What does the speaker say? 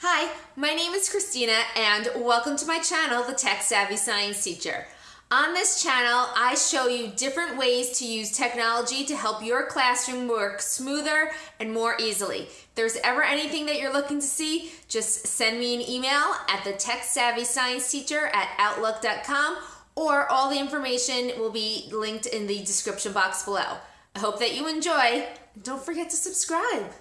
Hi, my name is Christina and welcome to my channel, The Tech Savvy Science Teacher. On this channel, I show you different ways to use technology to help your classroom work smoother and more easily. If there's ever anything that you're looking to see, just send me an email at the Tech Savvy Science Teacher at outlook.com or all the information will be linked in the description box below. I hope that you enjoy. Don't forget to subscribe.